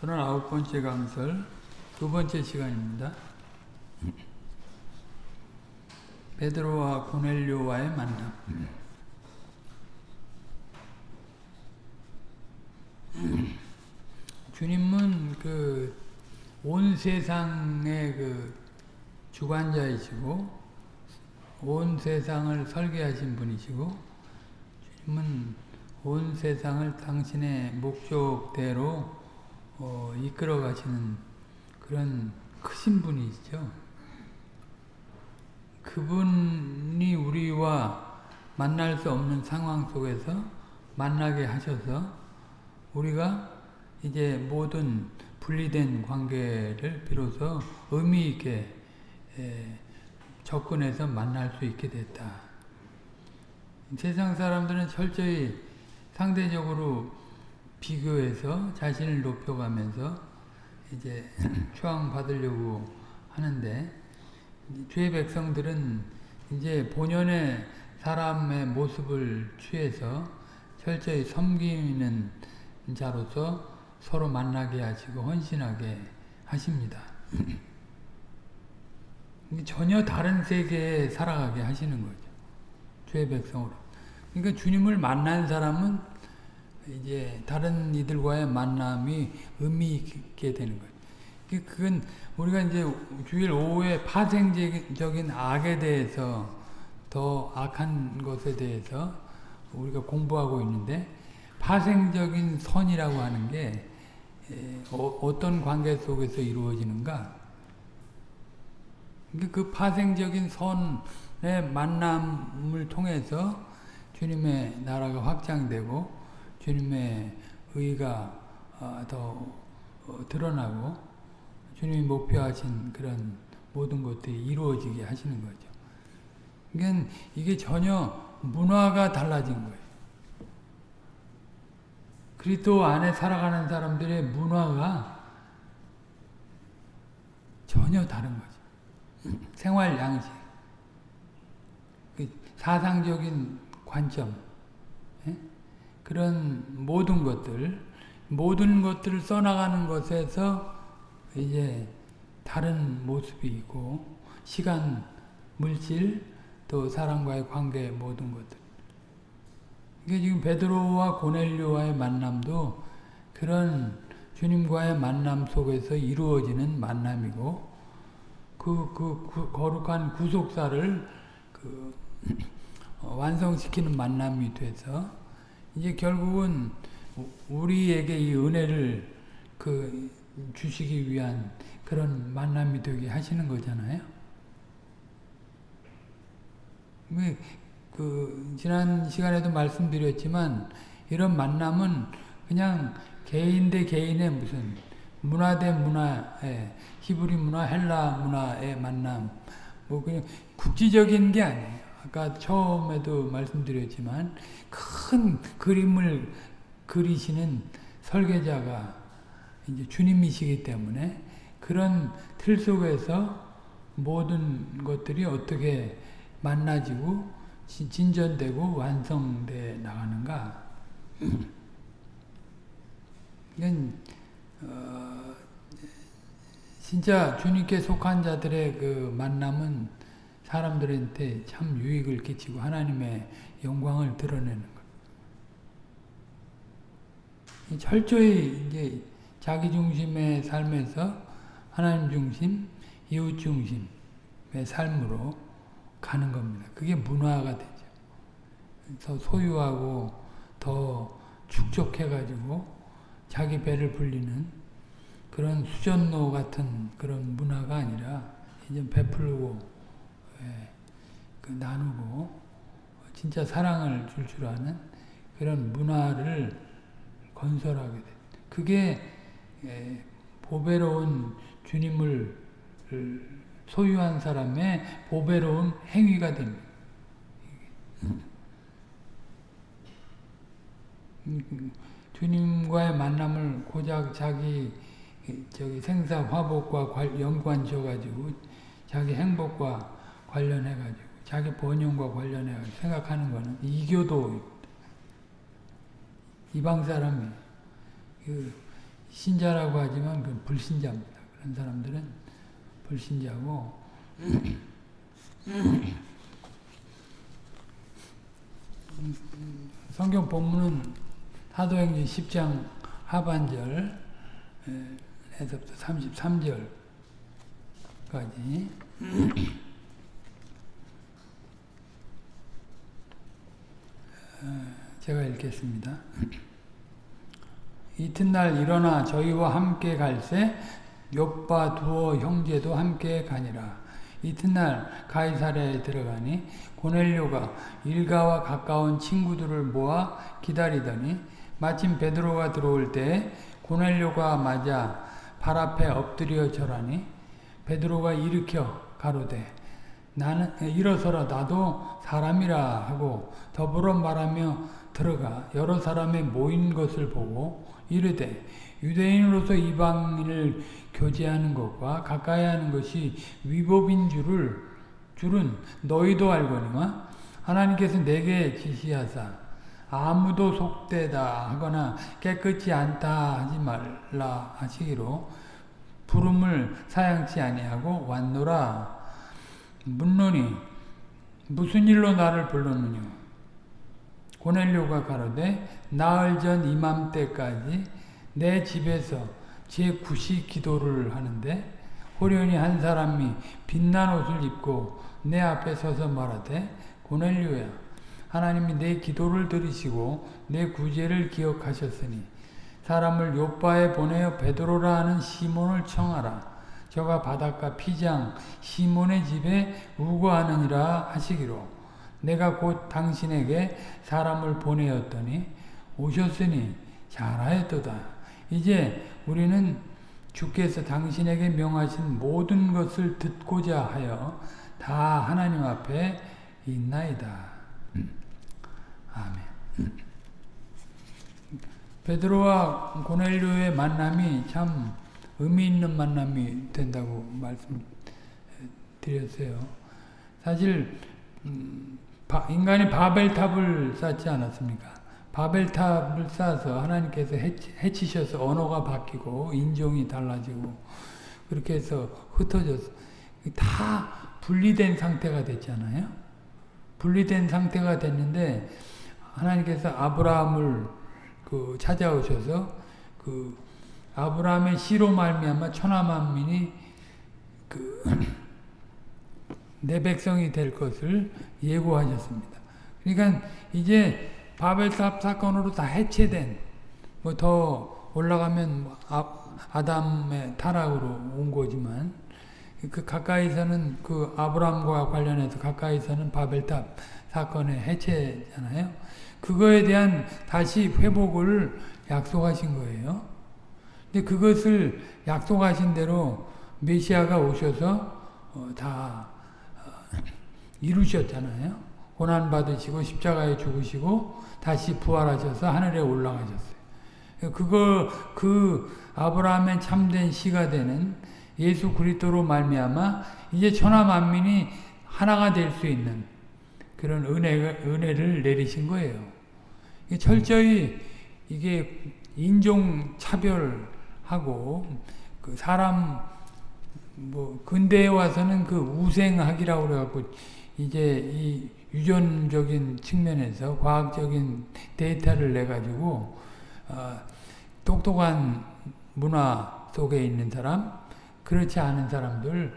39번째 강설 두 번째 시간입니다. 베드로와 고넬료와의 만남 주님은 그 온 세상의 그 주관자이시고 온 세상을 설계하신 분이시고 주님은 온 세상을 당신의 목적대로 어, 이끌어 가시는 그런 크신 분이시죠. 그분이 우리와 만날 수 없는 상황 속에서 만나게 하셔서 우리가 이제 모든 분리된 관계를 비로소 의미 있게 접근해서 만날 수 있게 됐다. 세상 사람들은 철저히 상대적으로 비교해서 자신을 높여가면서 이제 추앙 받으려고 하는데 주의 백성들은 이제 본연의 사람의 모습을 취해서 철저히 섬기는 자로서 서로 만나게 하시고 헌신하게 하십니다. 전혀 다른 세계에 살아가게 하시는 거죠. 주의 백성으로. 그러니까 주님을 만난 사람은 이제 다른 이들과의 만남이 의미 있게 되는 거예요. 그건 우리가 이제 주일 오후에 파생적인 악에 대해서 더 악한 것에 대해서 우리가 공부하고 있는데 파생적인 선이라고 하는 게 어, 떤 관계 속에서 이루어지는가? 그 파생적인 선의 만남을 통해서 주님의 나라가 확장되고 주님의 의가 어, 더 어, 드러나고 주님이 목표하신 그런 모든 것들이 이루어지게 하시는 거죠. 그러니까 이게 전혀 문화가 달라진 거예요. 그리스도 안에 살아가는 사람들의 문화가 전혀 다른 거죠. 생활 양식, 그 사상적인 관점, 예? 그런 모든 것들, 모든 것들을 써나가는 것에서 이제 다른 모습이 있고, 시간, 물질, 또 사람과의 관계 모든 것들. 이게 지금 베드로와 고넬료와의 만남도 그런 주님과의 만남 속에서 이루어지는 만남이고 그, 그, 그 거룩한 구속사를 그 완성시키는 만남이 돼서 이제 결국은 우리에게 이 은혜를 그 주시기 위한 그런 만남이 되게 하시는 거잖아요. 그 지난 시간에도 말씀드렸지만 이런 만남은 그냥 개인 대 개인의 무슨 문화 대 문화의 히브리 문화, 헬라 문화의 만남 뭐 그냥 국지적인 게 아니에요. 아까 처음에도 말씀드렸지만 큰 그림을 그리시는 설계자가 이제 주님이시기 때문에 그런 틀 속에서 모든 것들이 어떻게 만나지고 진전되고 완성돼 나가는가? 이건 어, 진짜 주님께 속한 자들의 그 만남은 사람들한테 참 유익을 끼치고 하나님의 영광을 드러내는 것. 철저히 이제 자기 중심의 삶에서 하나님 중심, 이웃 중심의 삶으로 가는 겁니다. 그게 문화가 되죠. 더 소유하고 더 축적해가지고 자기 배를 불리는 그런 수전노 같은 그런 문화가 아니라 이제 베풀고 나누고 진짜 사랑을 줄 줄 아는 그런 문화를 건설하게 돼. 그게 예, 보배로운 주님을 소유한 사람의 보배로운 행위가 됩니다. 주님과의 만남을 고작 자기 저기 생사 화복과 연관 지어가지고 자기 행복과 관련해가지고 자기 번영과 관련해가지고 생각하는 거는 이교도 이방 사람이 그 신자라고 하지만 그 불신자입니다. 그런 사람들은 불신자고 성경 본문은 사도행전 10장 하반절 에서부터 33절까지 제가 읽겠습니다. 이튿날 일어나 저희와 함께 갈새 욥바 두어 형제도 함께 가니라. 이튿날 가이사랴에 들어가니 고넬료가 일가와 가까운 친구들을 모아 기다리더니 마침 베드로가 들어올 때 고넬료가 맞아 발 앞에 엎드려 절하니 베드로가 일으켜 가로되 나는 일어서라. 나도 사람이라 하고 더불어 말하며 들어가 여러 사람의 모인 것을 보고 이르되 유대인으로서 이방인을 교제하는 것과 가까이 하는 것이 위법인 줄을 줄은 너희도 알거니와 하나님께서 내게 지시하사 아무도 속되다 하거나 깨끗이 않다 하지 말라 하시기로 부름을 사양치 아니하고 왔노라 묻노니 무슨 일로 나를 불렀느냐? 고넬료가 가로되 나흘 전 이맘때까지 내 집에서 제 구시 기도를 하는데 호련히 한 사람이 빛난 옷을 입고 내 앞에 서서 말하되 고넬료야 하나님이 내 기도를 들으시고 내 구제를 기억하셨으니 사람을 요바에 보내어 베드로라 하는 시몬을 청하라 저가 바닷가 피장 시몬의 집에 우거하느니라 하시기로 내가 곧 당신에게 사람을 보내었더니 오셨으니 잘하였도다. 이제 우리는 주께서 당신에게 명하신 모든 것을 듣고자 하여 다 하나님 앞에 있나이다. 아멘. 베드로와 고넬료의 만남이 참 의미 있는 만남이 된다고 말씀드렸어요. 사실 인간이 바벨탑을 쌓지 않았습니까? 바벨탑을 쌓아서 하나님께서 해치, 셔서 언어가 바뀌고 인종이 달라지고 그렇게 해서 흩어져서 다 분리된 상태가 됐잖아요. 분리된 상태가 됐는데 하나님께서 아브라함을 그 찾아오셔서 그 아브라함의 씨로 말미암아 천하 만민이 그 내 백성이 될 것을 예고하셨습니다. 그러니까 이제 바벨탑 사건으로 다 해체된 뭐 더 올라가면 뭐 아, 담의 타락으로 온 거지만 그 가까이서는 그 아브라함과 관련해서 가까이서는 바벨탑 사건의 해체잖아요. 그거에 대한 다시 회복을 약속하신 거예요. 근데 그것을 약속하신 대로 메시아가 오셔서 어, 다 어, 이루셨잖아요. 고난 받으시고 십자가에 죽으시고 다시 부활하셔서 하늘에 올라가셨어요. 그거 그 아브라함의 참된 시가 되는 예수 그리스도로 말미암아 이제 천하 만민이 하나가 될 수 있는 그런 은혜 은혜를 내리신 거예요. 철저히 이게 인종 차별 하고 그 사람 뭐 근대에 와서는 그 우생학이라고 그래갖고 이제 이 유전적인 측면에서 과학적인 데이터를 내 가지고 어, 똑똑한 문화 속에 있는 사람, 그렇지 않은 사람들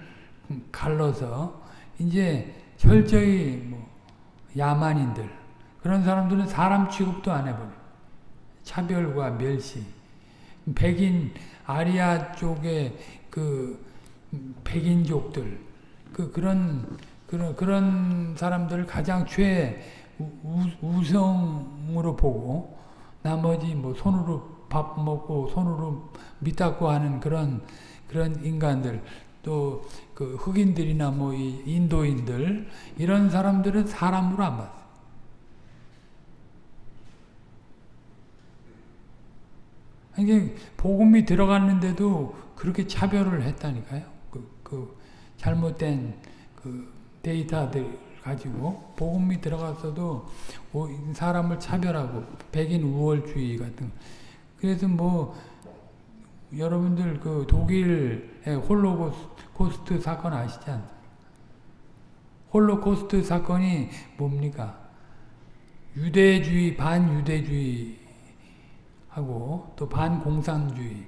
갈라서 이제 철저히 뭐 야만인들 그런 사람들은 사람 취급도 안 해버려. 차별과 멸시. 백인 아리아 쪽의 그 백인족들 그 그런 그런 그런 사람들을 가장 최 우성으로 보고 나머지 뭐 손으로 밥 먹고 손으로 밑닦고 하는 그런 그런 인간들 또 그 흑인들이나 뭐 인도인들 이런 사람들은 사람으로 안 봤어요. 이게 복음이 들어갔는데도 그렇게 차별을 했다니까요. 그, 그 잘못된 그 데이터들 가지고 복음이 들어갔어도 사람을 차별하고 백인 우월주의 같은 그래서 뭐 여러분들 그 독일의 홀로코스트 사건 아시지 않습니까? 홀로코스트 사건이 뭡니까? 유대주의, 반유대주의 하고 또 반공산주의들을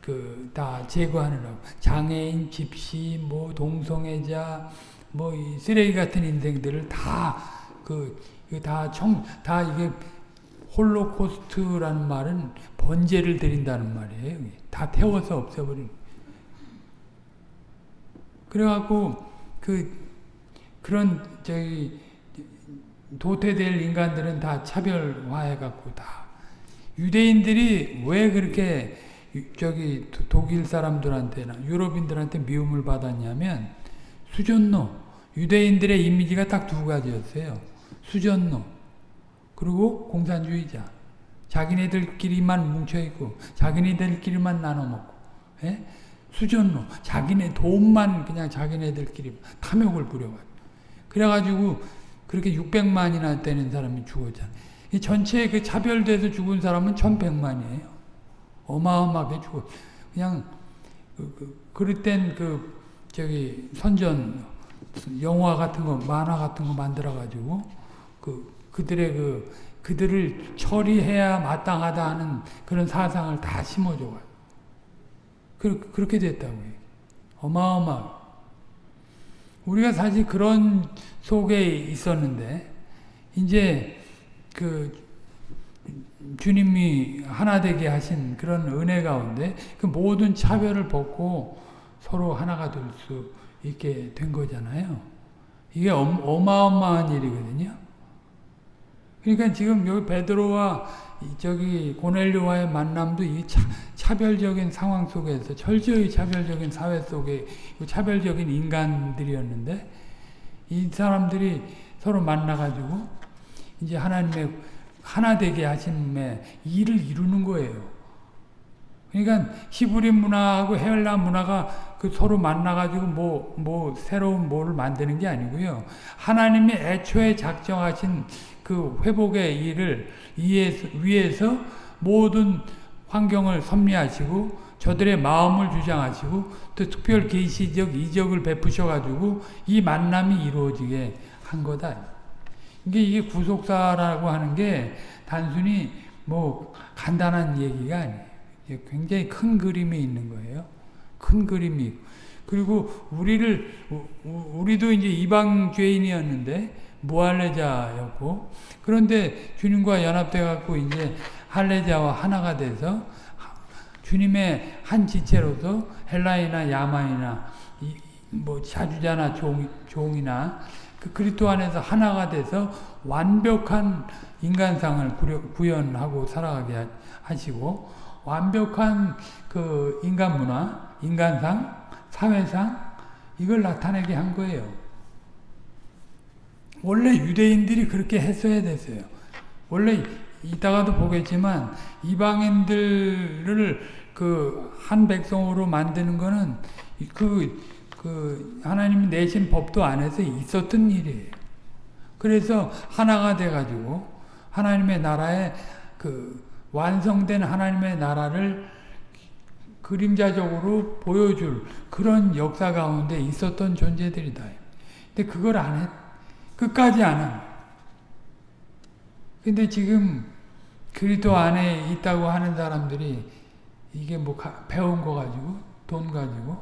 그 다 제거하느라고 장애인, 집시, 뭐 동성애자, 뭐이 쓰레기 같은 인생들을 다그다 청다 이게 홀로코스트라는 말은 번제를 드린다는 말이에요. 다 태워서 없애버린. 그래갖고 그 그런 저기 도태될 인간들은 다 차별화해갖고 다. 유대인들이 왜 그렇게 저기 독일 사람들한테나 유럽인들한테 미움을 받았냐면 수전노. 유대인들의 이미지가 딱 두 가지였어요. 수전노. 그리고 공산주의자. 자기네들끼리만 뭉쳐있고 자기네들끼리만 나눠먹고 예? 수전노. 자기네 돈만 그냥 자기네들끼리 탐욕을 부려가지고. 그래가지고 그렇게 600만이나 되는 사람이 죽었잖아요. 이 전체 그 차별돼서 죽은 사람은 1100만이에요. 어마어마하게 죽어. 그냥 그, 그, 그럴 땐 그 저기 선전 영화 같은 거 만화 같은 거 만들어 가지고 그 그들의 그 그들을 처리해야 마땅하다 하는 그런 사상을 다 심어줘 가지고 그, 그렇게 됐다고요. 어마어마. 우리가 사실 그런 속에 있었는데 이제 그 주님이 하나 되게 하신 그런 은혜 가운데 그 모든 차별을 벗고 서로 하나가 될 수 있게 된 거잖아요. 이게 어마어마한 일이거든요. 그러니까 지금 여기 베드로와 저기 고넬료와의 만남도 이 차, 별적인 상황 속에서 철저히 차별적인 사회 속에 차별적인 인간들이었는데 이 사람들이 서로 만나가지고 이제 하나님의 하나 되게 하심의 일을 이루는 거예요. 그러니까 히브리 문화하고 헬라 문화가 그 서로 만나가지고 뭐, 뭐 새로운 뭐를 만드는 게 아니고요. 하나님이 애초에 작정하신 그 회복의 일을 위해서 모든 환경을 섭리하시고 저들의 마음을 주장하시고 또 특별 계시적 이적을 베푸셔가지고 이 만남이 이루어지게 한 거다. 이게 이게 구속사라고 하는 게 단순히 뭐 간단한 얘기가 아니에요. 굉장히 큰 그림이 있는 거예요. 큰 그림이 그리고 우리를 우리도 이제 이방 죄인이었는데 무할레자였고 그런데 주님과 연합돼 갖고 이제 할레자와 하나가 돼서 주님의 한 지체로서 헬라이나 야만이나 뭐 자주자나 종, 종이나 그 그리스도 안에서 하나가 돼서 완벽한 인간상을 구현하고 살아가게 하시고 완벽한 그 인간 문화, 인간상, 사회상 이걸 나타내게 한 거예요. 원래 유대인들이 그렇게 했어야 됐어요. 원래 이따가도 보겠지만 이방인들을 그 한 백성으로 만드는 거는 그, 그 하나님이 내신 법도 안에서 있었던 일이에요. 그래서 하나가 돼가지고 하나님의 나라에 그 완성된 하나님의 나라를 그림자적으로 보여줄 그런 역사 가운데 있었던 존재들이다. 근데 그걸 안 했, 끝까지 안 함. 근데 지금 그리도 안에 있다고 하는 사람들이 이게 뭐 가, 배운 거 가지고 돈 가지고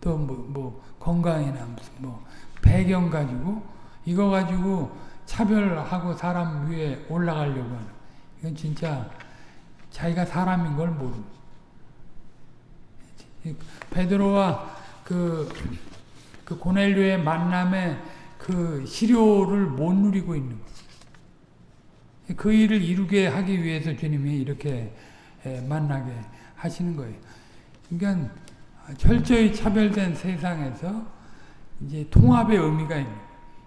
또뭐 뭐 건강이나 무슨 뭐 배경 가지고 이거 가지고 차별하고 사람 위에 올라가려고 하는 이건 진짜 자기가 사람인 걸 모르는 베드로와 그, 그 고넬료의 만남에 그 시료를 못 누리고 있는 거예요. 그 일을 이루게 하기 위해서 주님이 이렇게 만나게 하시는 거예요. 그러니까 철저히 차별된 세상에서 이제 통합의 의미가 있는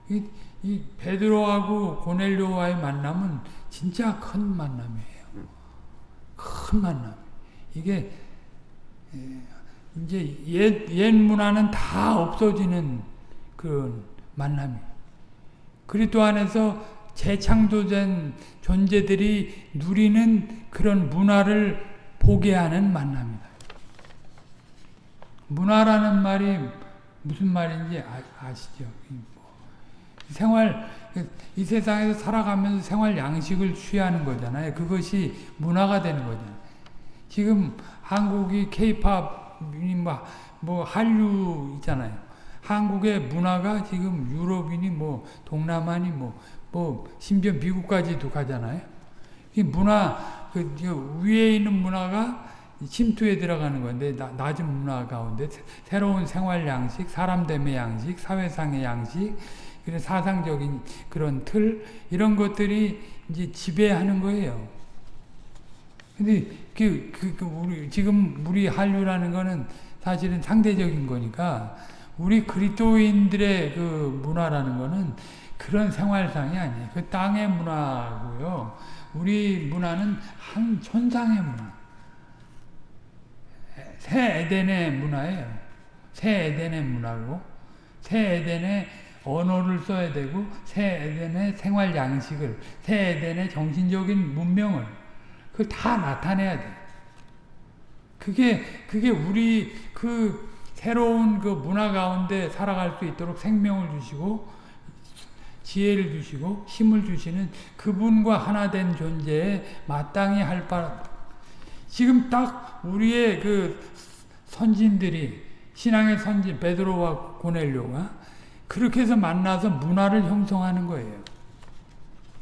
이, 이 베드로하고 고넬료와의 만남은 진짜 큰 만남이에요. 큰 만남. 이게 이제 옛, 옛 문화는 다 없어지는 그런 만남이. 그리스도 안에서 재창조된 존재들이 누리는 그런 문화를 보게 하는 만남이다. 문화라는 말이 무슨 말인지 아, 시죠 뭐, 생활 이 세상에서 살아가면서 생활 양식을 취하는 거잖아요. 그것이 문화가 되는 거잖아요. 지금 한국이 케이팝이 뭐, 뭐 한류 있잖아요. 한국의 문화가 지금 유럽이니 뭐 동남아니 뭐, 뭐 심지어 미국까지도 가잖아요. 이 문화 그 위에 있는 문화가 침투에 들어가는 건데 나, 낮은 문화 가운데 새로운 생활 양식, 사람 됨의 양식, 사회상의 양식, 그런 사상적인 그런 틀 이런 것들이 이제 지배하는 거예요. 근데 그, 그, 그 우리 지금 우리 한류라는 거는 사실은 상대적인 거니까 우리 그리스도인들의 그 문화라는 거는 그런 생활상이 아니에요. 그 땅의 문화고요. 우리 문화는 한 천상의 문화. 새 에덴의 문화예요. 새 에덴의 문화고 새 에덴의 언어를 써야 되고 새 에덴의 생활 양식을 새 에덴의 정신적인 문명을 그걸 다 나타내야 돼. 그게 그게 우리 그 새로운 그 문화 가운데 살아갈 수 있도록 생명을 주시고 지혜를 주시고 힘을 주시는 그분과 하나 된 존재에 마땅히 할 바. 지금 딱 우리의 그 선진들이 신앙의 선진 베드로와 고넬료가 그렇게 해서 만나서 문화를 형성하는 거예요.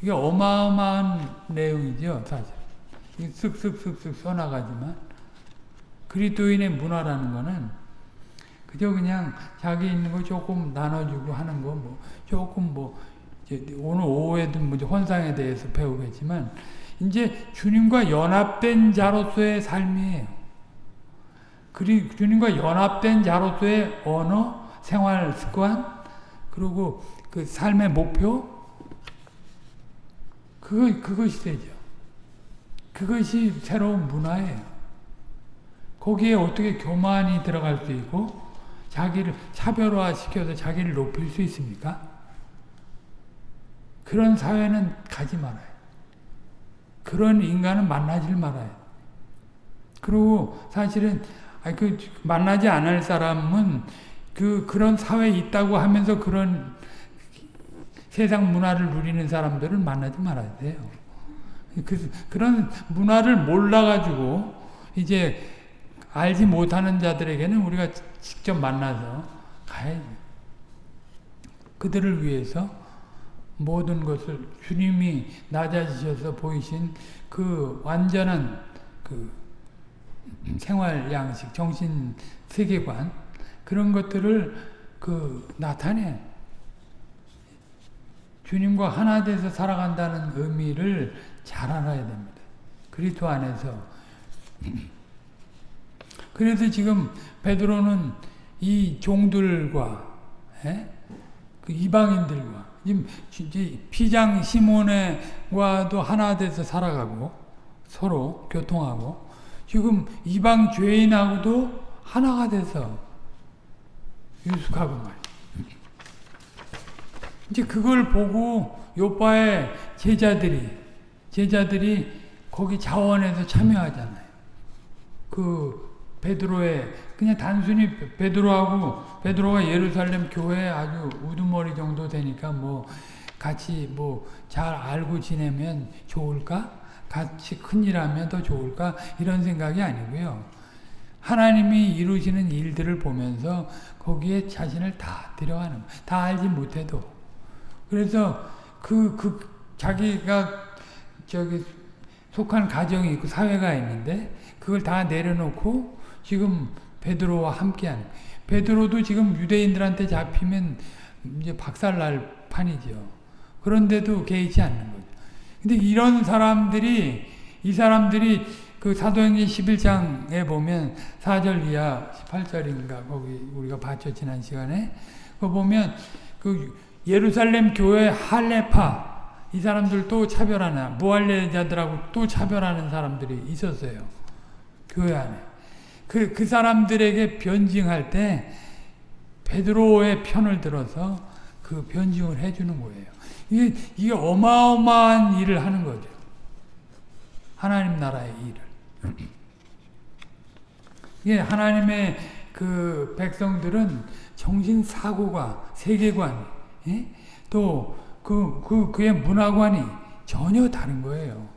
이게 어마어마한 내용이죠, 사실. 쓱쓱쓱쓱 써나가지만 그리스도인의 문화라는 거는 그저 그냥 자기 있는 거 조금 나눠주고 하는 거 뭐 조금 뭐 오늘 오후에도 뭐 헌상에 대해서 배우겠지만 이제 주님과 연합된 자로서의 삶이에요. 그리 주님과 연합된 자로서의 언어, 생활 습관, 그리고 그 삶의 목표, 그거, 그것이 되죠. 그것이 새로운 문화예요. 거기에 어떻게 교만이 들어갈 수 있고, 자기를 차별화시켜서 자기를 높일 수 있습니까? 그런 사회는 가지 말아요. 그런 인간은 만나질 말아요. 그리고 사실은 그 만나지 않을 사람은 그 그런 사회에 있다고 하면서 그런 세상 문화를 누리는 사람들을 만나지 말아야 돼요. 그, 그런 문화를 몰라가지고 이제 알지 못하는 자들에게는 우리가 직접 만나서 가야죠. 그들을 위해서 모든 것을 주님이 낮아지셔서 보이신 그 완전한 그 생활 양식, 정신 세계관 그런 것들을 그 나타내 주님과 하나 돼서 살아간다는 의미를 잘 알아야 됩니다. 그리스도 안에서 그래서 지금 베드로는 이 종들과 에? 그 이방인들과 지금 피장 시몬과도 하나 돼서 살아가고 서로 교통하고 지금 이방 죄인하고도 하나가 돼서 유숙하고 말이야. 이제 그걸 보고 요빠의 제자들이 제자들이 거기 자원에서 참여하잖아요. 그 베드로의 그냥 단순히 베드로하고 베드로가 예루살렘 교회 아주 우두머리 정도 되니까 뭐 같이 뭐 잘 알고 지내면 좋을까? 같이 큰일하면 더 좋을까? 이런 생각이 아니고요. 하나님이 이루시는 일들을 보면서 거기에 자신을 다 들여가는 다 알지 못해도 그래서 그, 그 자기가 저기 속한 가정이 있고 사회가 있는데 그걸 다 내려놓고 지금 베드로와 함께한 베드로도 지금 유대인들한테 잡히면 이제 박살날 판이죠. 그런데도 개의치 않는 거죠. 근데 이런 사람들이 이 사람들이 그 사도행전 11장에 보면 4절 이하 18절인가 거기 우리가 봤죠 지난 시간에 그 보면 그 예루살렘 교회 할레파 이 사람들도 차별하는 무할례자들하고 또 차별하는 사람들이 있었어요. 교회 안에. 그, 그 사람들에게 변증할 때 베드로의 편을 들어서 그 변증을 해주는 거예요. 이게, 이게 어마어마한 일을 하는 거죠. 하나님 나라의 일을. 예, 하나님의 그 백성들은 정신 사고가 세계관, 예? 또그 그 그의 문화관이 전혀 다른 거예요.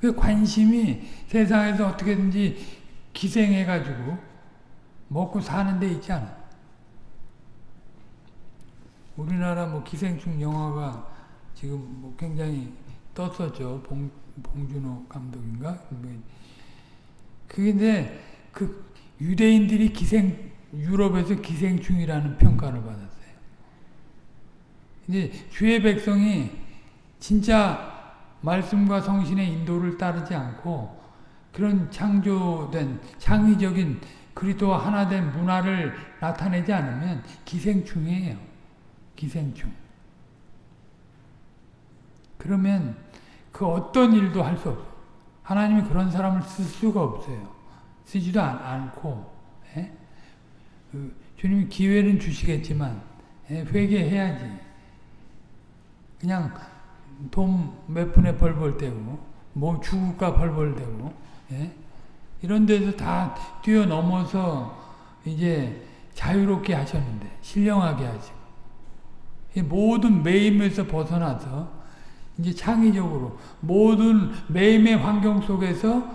그 관심이 세상에서 어떻게든지 기생해가지고 먹고 사는 데 있지 않아. 우리나라 뭐 기생충 영화가 지금 뭐 굉장히 떴었죠. 봉, 봉준호 감독인가? 그게 그 유대인들이 기생, 유럽에서 기생충이라는 평가를 받았어요. 이제 주의 백성이 진짜 말씀과 성신의 인도를 따르지 않고 그런 창조된 창의적인 그리스도와 하나된 문화를 나타내지 않으면 기생충이에요. 기생충. 그러면 그 어떤 일도 할 수 없어요. 하나님이 그런 사람을 쓸 수가 없어요. 쓰지도 않, 고 예? 그 주님이 기회는 주시겠지만 예? 회개해야지. 그냥 돈 몇 푼에 벌벌 떼고 뭐 주국가 벌벌 대고 예? 이런 데서 다 뛰어넘어서 이제 자유롭게 하셨는데 신령하게 하시고 모든 매임에서 벗어나서 이제 창의적으로 모든 매임의 환경 속에서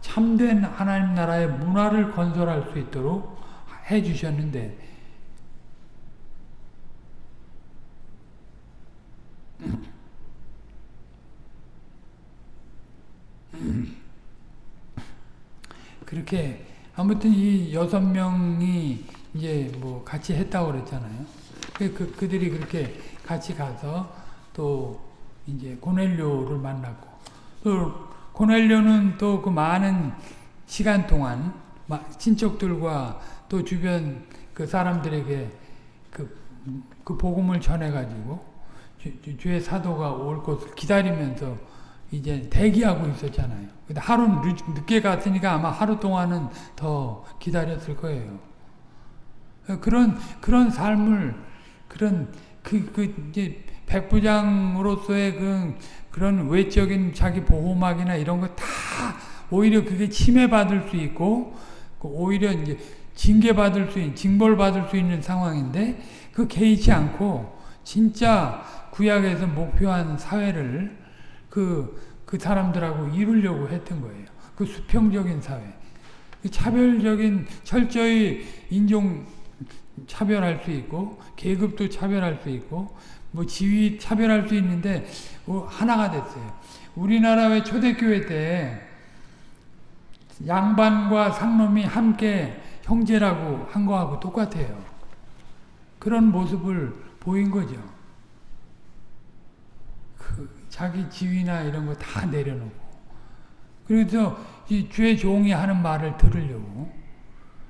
참된 하나님 나라의 문화를 건설할 수 있도록 해 주셨는데 그렇게 아무튼 이 여섯 명이 이제 뭐 같이 했다고 그랬잖아요. 그, 그 그들이 그렇게 같이 가서 또 이제 고넬료를 만났고 또 고넬료는 또 그 많은 시간 동안 친척들과 또 주변 그 사람들에게 그, 그 복음을 전해가지고 주, 주의 사도가 올 것을 기다리면서 이제 대기하고 있었잖아요. 근데 하루 늦게 갔으니까 아마 하루 동안은 더 기다렸을 거예요. 그런 그런 삶을 그런 그, 그 이제 백부장으로서의 그 그런 외적인 자기 보호막이나 이런 거 다 오히려 그게 침해받을 수 있고 그 오히려 이제 징계받을 수 있는 징벌받을 수 있는 상황인데 그 개의치 않고 진짜 구약에서 목표한 사회를 그, 그 사람들하고 이루려고 했던 거예요. 그 수평적인 사회. 그 차별적인, 철저히 인종 차별할 수 있고, 계급도 차별할 수 있고, 뭐 지위 차별할 수 있는데, 뭐 하나가 됐어요. 우리나라 의 초대교회 때 양반과 상놈이 함께 형제라고 한 거하고 똑같아요. 그런 모습을 보인 거죠. 자기 지위나 이런 거 다 내려놓고. 그래서 이 주의 종이 하는 말을 들으려고.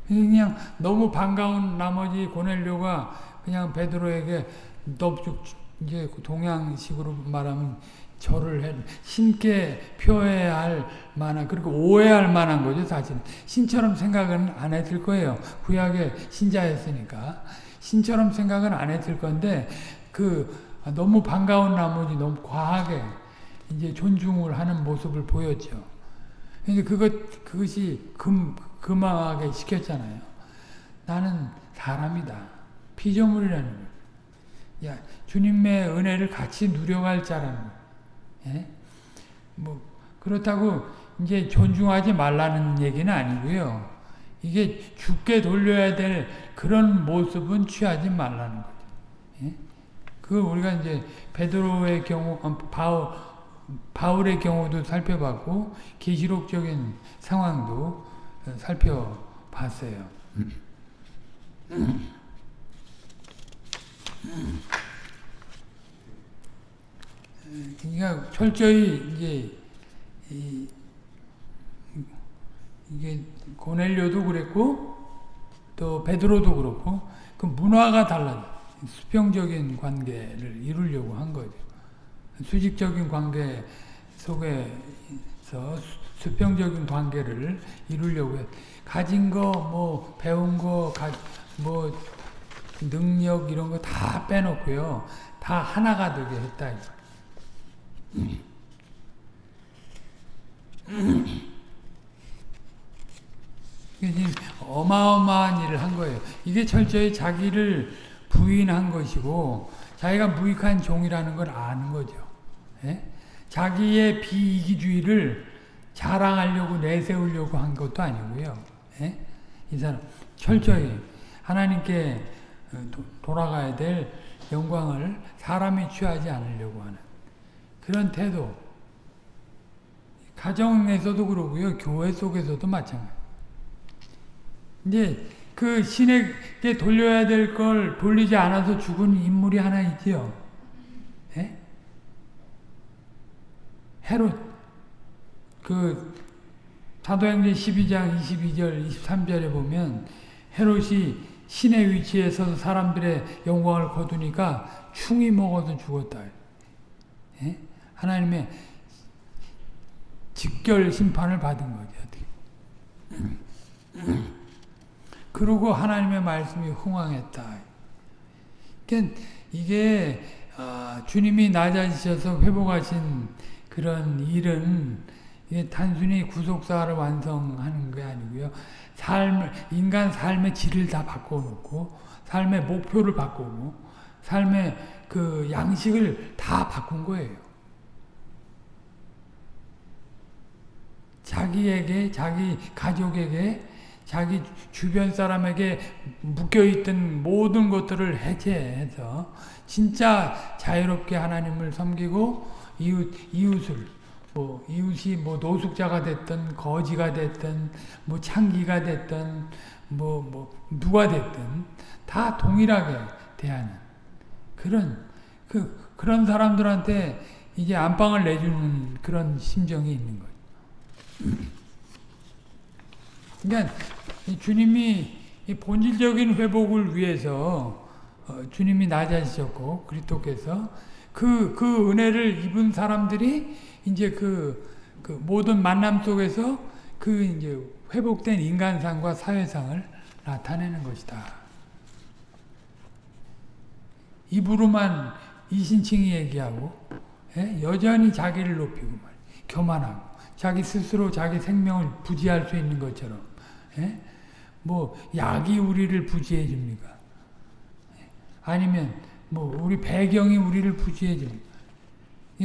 그냥 너무 반가운 나머지 고넬료가 그냥 베드로에게 넙죽 이제 동양식으로 말하면 절을 해 신께 표해야 할 만한 그리고 오해할 만한 거죠 사실은. 신처럼 생각은 안 했을 거예요. 구약의 신자였으니까. 신처럼 생각은 안 했을 건데 그 아, 너무 반가운 나머지 너무 과하게 이제 존중을 하는 모습을 보였죠. 근데 그것, 그것이 금, 금하게 시켰잖아요. 나는 사람이다. 피조물이라는 거 야, 주님의 은혜를 같이 누려갈 자라는 거 예? 뭐, 그렇다고 이제 존중하지 말라는 얘기는 아니고요. 이게 죽게 돌려야 될 그런 모습은 취하지 말라는. 예? 그 우리가 이제 베드로의 경우 어, 바울 바울의 경우도 살펴봤고 계시록적인 상황도 살펴봤어요. 그러니까 철저히 이제 이, 이게 고넬료도 그랬고 또 베드로도 그렇고 그 문화가 달라요. 수평적인 관계를 이루려고 한 거죠. 수직적인 관계 속에서 수평적인 관계를 이루려고 해. 가진 거, 뭐, 배운 거, 가, 뭐, 능력 이런 거 다 빼놓고요. 다 하나가 되게 했다. 어마어마한 일을 한 거예요. 이게 철저히 자기를 부인한 것이고 자기가 무익한 종이라는 걸 아는 거죠. 예? 자기의 비이기주의를 자랑하려고 내세우려고 한 것도 아니고요. 예? 이 사람 철저히 하나님께 도- 돌아가야 될 영광을 사람이 취하지 않으려고 하는 그런 태도. 가정에서도 그러고요. 교회 속에서도 마찬가지. 이제 그 신에게 돌려야 될 걸 돌리지 않아서 죽은 인물이 하나 있지요. 예? 헤롯 그 사도행전 12장 22절 23절에 보면 헤롯이 신의 위치에 서서 사람들의 영광을 거두니까 충이 먹어서 죽었다. 예? 하나님의 직결 심판을 받은 거죠. 그러고 하나님의 말씀이 흥황했다. 그러니까 이게 아, 주님이 낮아지셔서 회복하신 그런 일은 이게 단순히 구속사를 완성하는 게 아니고요. 삶 인간 삶의 질을 다 바꿔놓고 삶의 목표를 바꾸고 삶의 그 양식을 다 바꾼 거예요. 자기에게, 자기 가족에게, 자기 주변 사람에게 묶여있던 모든 것들을 해체해서 진짜 자유롭게 하나님을 섬기고 이웃, 이웃을 뭐 이웃이 뭐 노숙자가 됐든 거지가 됐든 뭐 창기가 됐든 뭐 뭐 누가 됐든 다 동일하게 대하는 그런 그 그런 사람들한테 이제 안방을 내주는 그런 심정이 있는 거예요. 그러니까 주님이 본질적인 회복을 위해서 어, 주님이 낮아지셨고 그리스도께서 그, 그 은혜를 입은 사람들이 이제 그, 그 모든 만남 속에서 그 이제 회복된 인간상과 사회상을 나타내는 것이다. 입으로만 이신칭이 얘기하고 예? 여전히 자기를 높이고 말 교만하고 자기 스스로 자기 생명을 부지할 수 있는 것처럼 예? 뭐 약이 우리를 부지해 줍니까? 아니면 뭐 우리 배경이 우리를 부지해 줍니까?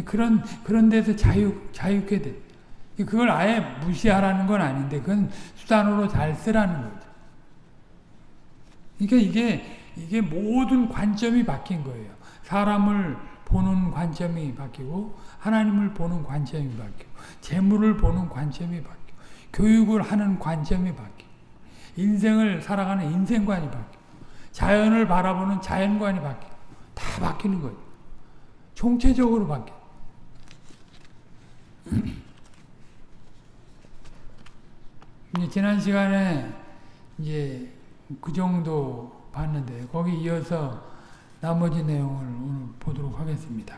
그런 그런 데서 자유 자유게 돼. 그걸 아예 무시하라는 건 아닌데 그건 수단으로 잘 쓰라는 거죠. 그러니까 이게 이게 모든 관점이 바뀐 거예요. 사람을 보는 관점이 바뀌고 하나님을 보는 관점이 바뀌고 재물을 보는 관점이 바뀌고 교육을 하는 관점이 바뀌고 인생을 살아가는 인생관이 바뀌고 자연을 바라보는 자연관이 바뀌고 다 바뀌는 거예요. 총체적으로 바뀌어. 지난 시간에 이제 그 정도 봤는데 거기 이어서 나머지 내용을 오늘 보도록 하겠습니다.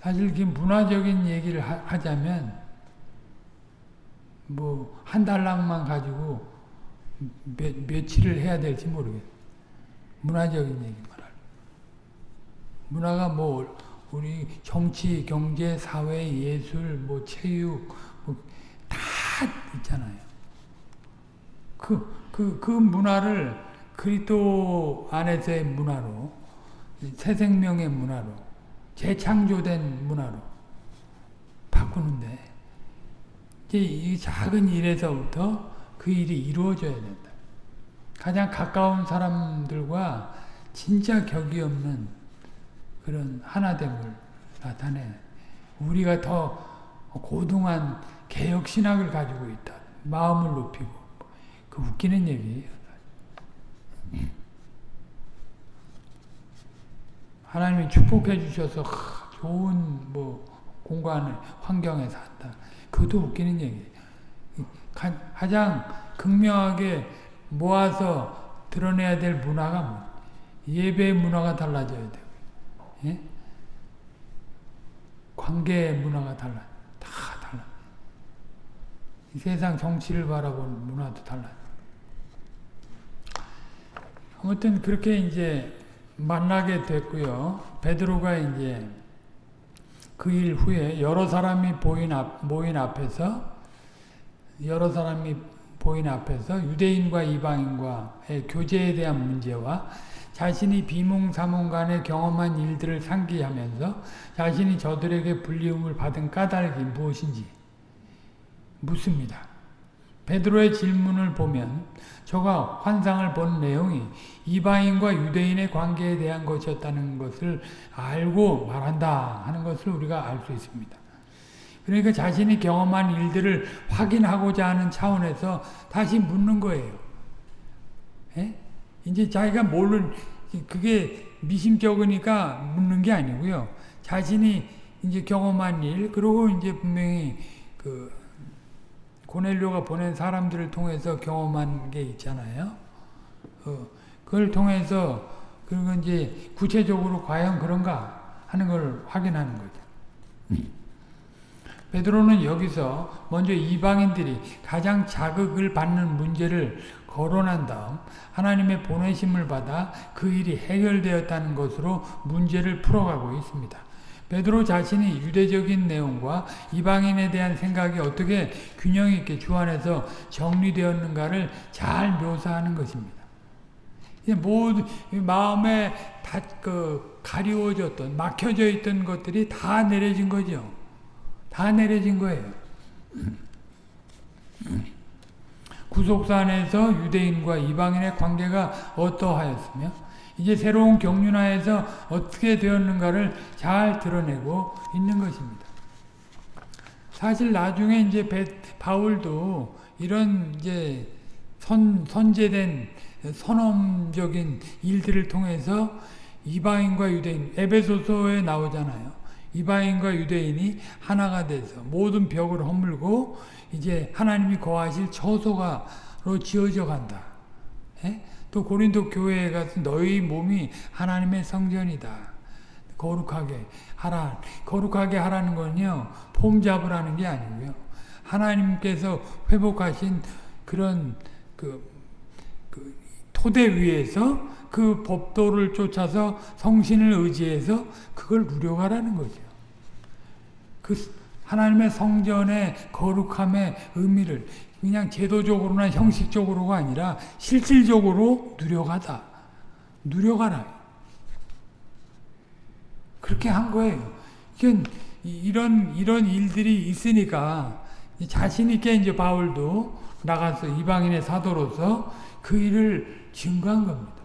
사실 그 문화적인 얘기를 하, 자면 뭐 한 달랑만 가지고 몇, 며칠을 해야 될지 모르겠어요. 문화적인 얘기만 할. 문화가 뭐 우리 정치, 경제, 사회, 예술, 뭐 체육 뭐 다 있잖아요. 그, 그, 그 문화를 그리스도 안에서의 문화로 새 생명의 문화로 재창조된 문화로 바꾸는데 이제 이 작은 일에서부터 그 일이 이루어져야 된다. 가장 가까운 사람들과 진짜 격이 없는 그런 하나됨을 나타내. 우리가 더 고등한 개혁 신학을 가지고 있다. 마음을 높이고 그 웃기는 얘기예요. 하나님이 축복해 주셔서 좋은 뭐 공간을 환경에 산다. 그것도 웃기는 얘기예요. 가장 극명하게 모아서 드러내야 될 문화가 뭐 예배의 문화가 달라져야 돼요. 예? 관계의 문화가 달라. 다 달라. 세상 정치를 바라보는 문화도 달라. 아무튼 그렇게 이제 만나게 됐고요. 베드로가 이제 그 일 후에 여러 사람이 모인 앞에서 여러 사람이 보인 앞에서 유대인과 이방인과의 교제에 대한 문제와 자신이 비몽사몽 간에 경험한 일들을 상기하면서 자신이 저들에게 불리움을 받은 까닭이 무엇인지 묻습니다. 베드로의 질문을 보면 저가 환상을 본 내용이 이방인과 유대인의 관계에 대한 것이었다는 것을 알고 말한다 하는 것을 우리가 알 수 있습니다. 그러니까 자신이 경험한 일들을 확인하고자 하는 차원에서 다시 묻는 거예요. 에? 이제 자기가 모르는 그게 미심쩍으니까 묻는 게 아니고요. 자신이 이제 경험한 일 그리고 이제 분명히 그 고넬료가 보낸 사람들을 통해서 경험한 게 있잖아요. 어, 그걸 통해서 그리고 이제 구체적으로 과연 그런가 하는 걸 확인하는 거죠. 베드로는 여기서 먼저 이방인들이 가장 자극을 받는 문제를 거론한 다음 하나님의 보내심을 받아 그 일이 해결되었다는 것으로 문제를 풀어가고 있습니다. 베드로 자신이 유대적인 내용과 이방인에 대한 생각이 어떻게 균형 있게 주 안에서 정리되었는가를 잘 묘사하는 것입니다. 모두 마음에 다 그 가리워졌던 막혀져 있던 것들이 다 내려진 거죠. 다 내려진 거예요. 구속사 안에서 유대인과 이방인의 관계가 어떠하였으며 이제 새로운 경륜하에서 어떻게 되었는가를 잘 드러내고 있는 것입니다. 사실 나중에 이제 배, 바울도 이런 이제 선, 선제된 선험적인 일들을 통해서 이방인과 유대인, 에베소서에 나오잖아요. 이방인과 유대인이 하나가 돼서 모든 벽을 허물고 이제 하나님이 거하실 처소가로 지어져 간다. 예? 또 고린도 교회에 가서 너희 몸이 하나님의 성전이다. 거룩하게 하라. 거룩하게 하라는 건요. 폼 잡으라는 게 아니고요. 하나님께서 회복하신 그런 그, 그 토대 위에서 그 법도를 쫓아서 성신을 의지해서 그걸 누려가라는 거죠. 그 하나님의 성전의 거룩함의 의미를 그냥 제도적으로나 형식적으로가 아니라 실질적으로 누려가다. 누려가라. 그렇게 한 거예요. 이런, 이런 일들이 있으니까 자신 있게 이제 바울도 나가서 이방인의 사도로서 그 일을 증거한 겁니다.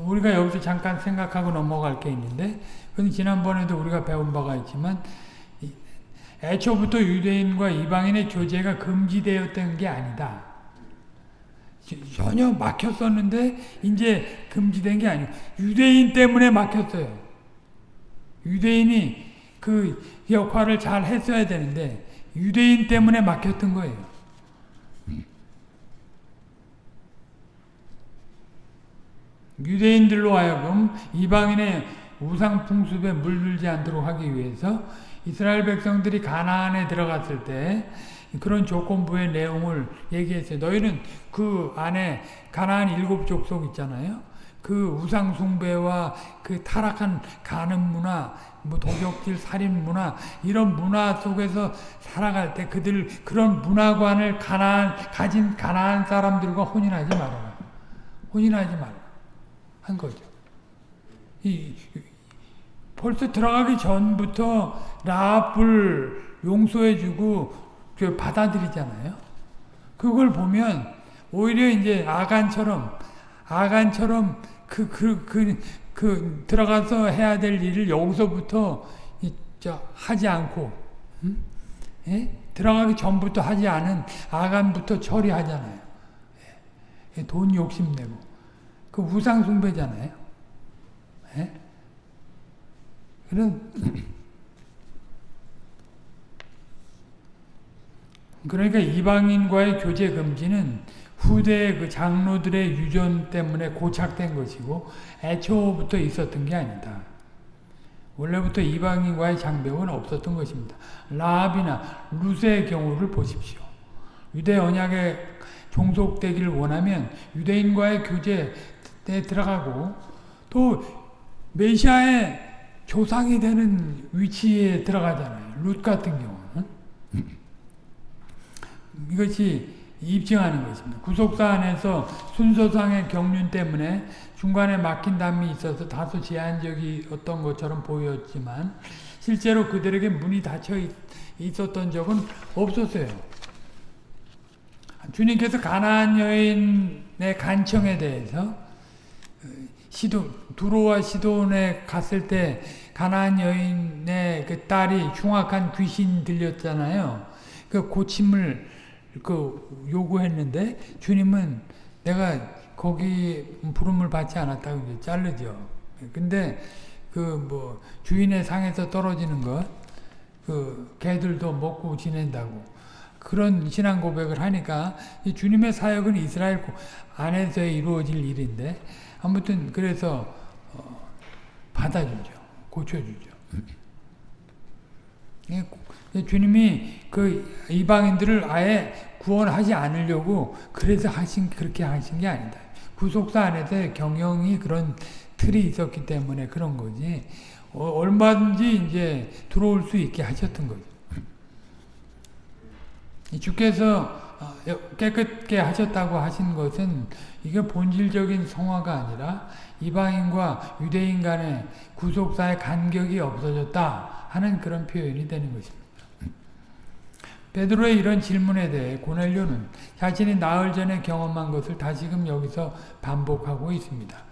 우리가 여기서 잠깐 생각하고 넘어갈 게 있는데 그건 지난번에도 우리가 배운 바가 있지만 애초부터 유대인과 이방인의 교제가 금지되었던 게 아니다. 전혀 막혔었는데 이제 금지된 게 아니고 유대인 때문에 막혔어요. 유대인이 그 역할을 잘 했어야 되는데 유대인 때문에 막혔던 거예요. 유대인들로 하여금 이방인의 우상 풍습에 물들지 않도록 하기 위해서 이스라엘 백성들이 가나안에 들어갔을 때 그런 조건부의 내용을 얘기했어요. 너희는 그 안에 가나안 일곱 족속 있잖아요. 그 우상 숭배와 그 타락한 가늠 문화, 뭐 도적질 살인 문화 이런 문화 속에서 살아갈 때 그들 그런 문화관을 가나안 가진 가나안 사람들과 혼인하지 말아라. 혼인하지 말라. 한 거죠. 이, 벌써 들어가기 전부터 라합을 용서해주고 받아들이잖아요. 그걸 보면 오히려 이제 아간처럼 아간처럼 그, 그, 그, 그, 들어가서 해야 될 일을 여기서부터, 이, 저, 하지 않고, 음? 예? 들어가기 전부터 하지 않은 아간부터 처리하잖아요. 예? 돈 욕심내고. 그 우상 숭배잖아요. 예? 그런, 그러니까 이방인과의 교제 금지는 후대 그 장로들의 유전 때문에 고착된 것이고 애초부터 있었던 게 아니다. 원래부터 이방인과의 장벽은 없었던 것입니다. 라합이나 루세의 경우를 보십시오. 유대 언약에 종속되기를 원하면 유대인과의 교제 에 들어가고 또 메시아의 조상이 되는 위치에 들어가잖아요. 룻 같은 경우는. 이것이 입증하는 것입니다. 구속사 안에서 순서상의 경륜 때문에 중간에 막힌 담이 있어서 다소 제한적이었던 것처럼 보였지만 실제로 그들에게 문이 닫혀 있었던 적은 없었어요. 주님께서 가나안 여인의 간청에 대해서 시도 두로와 시돈에 갔을 때 가나안 여인의 그 딸이 흉악한 귀신 들렸잖아요. 그 고침을 그 요구했는데 주님은 내가 거기 부름을 받지 않았다고 자르죠. 근데 그 뭐 주인의 상에서 떨어지는 것, 그 개들도 먹고 지낸다고 그런 신앙 고백을 하니까 주님의 사역은 이스라엘 안에서 이루어질 일인데 아무튼 그래서 어 받아주죠, 고쳐주죠. 주님이 그 이방인들을 아예 구원하지 않으려고 그래서 하신 그렇게 하신 게 아니다. 구속사 안에서 경영이 그런 틀이 있었기 때문에 그런 거지. 어, 얼마든지 이제 들어올 수 있게 하셨던 거죠. 주께서 어, 깨끗게 하셨다고 하신 것은 이게 본질적인 성화가 아니라 이방인과 유대인 간의 구속사의 간격이 없어졌다 하는 그런 표현이 되는 것입니다. 베드로의 이런 질문에 대해 고넬료는 자신이 나흘 전에 경험한 것을 다시금 여기서 반복하고 있습니다.